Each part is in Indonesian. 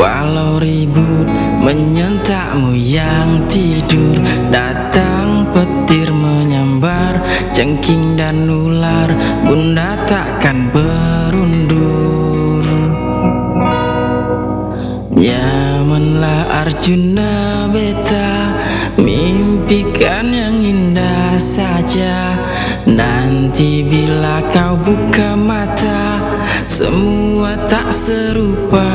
Walau ribut menyentakmu yang tidur Datang Cengking dan ular Bunda takkan berundur. Nyamanlah Arjuna beta Mimpikan yang indah saja. Nanti bila kau buka mata Semua tak serupa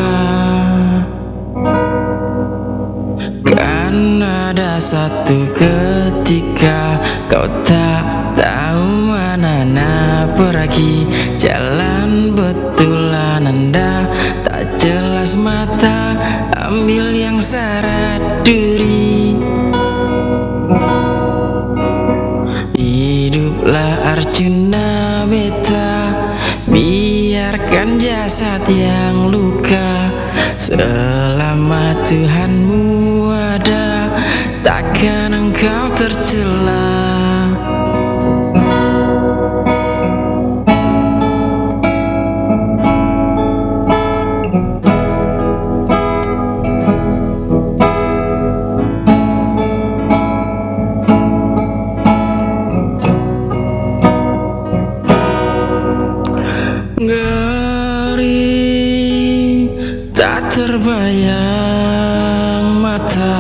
satu ketika kau tak tahu mana nak pergi Jalan betulan anda tak jelas mata Ambil yang syarat duri Hiduplah Arjuna beta Biarkan jasad yang luka. Selama Tuhanmu tercela tak terbayang mata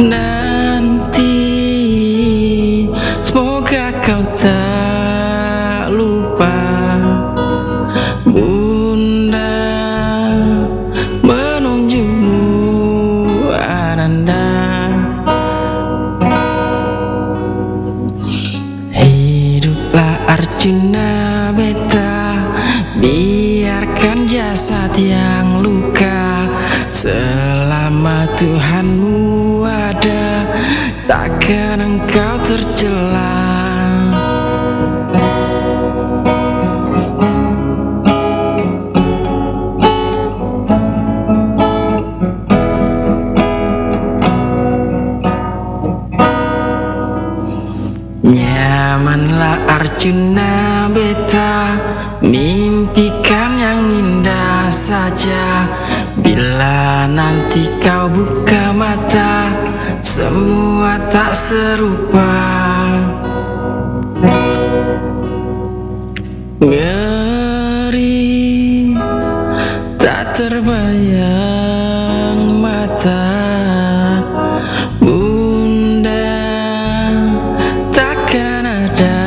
nanti. Semoga kau tak lupa. Bunda menunjukmu ananda. Hiduplah Arjuna Biarkan jasad yang luka Selama Tuhanmu Takkan engkau tercela. Nyamanlah Arjuna beta Mimpikan Tak serupa. Ngeri Tak terbayang mata. Bunda takkan ada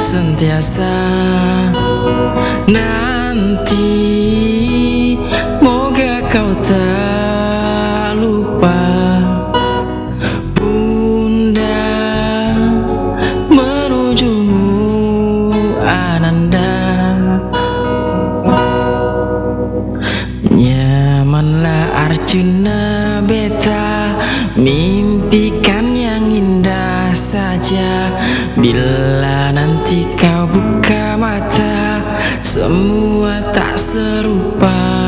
sentiasa. Nanti Moga kau tak Nyamanlah Arjuna beta. Mimpikan yang indah saja. Bila nanti kau buka mata Semua tak serupa.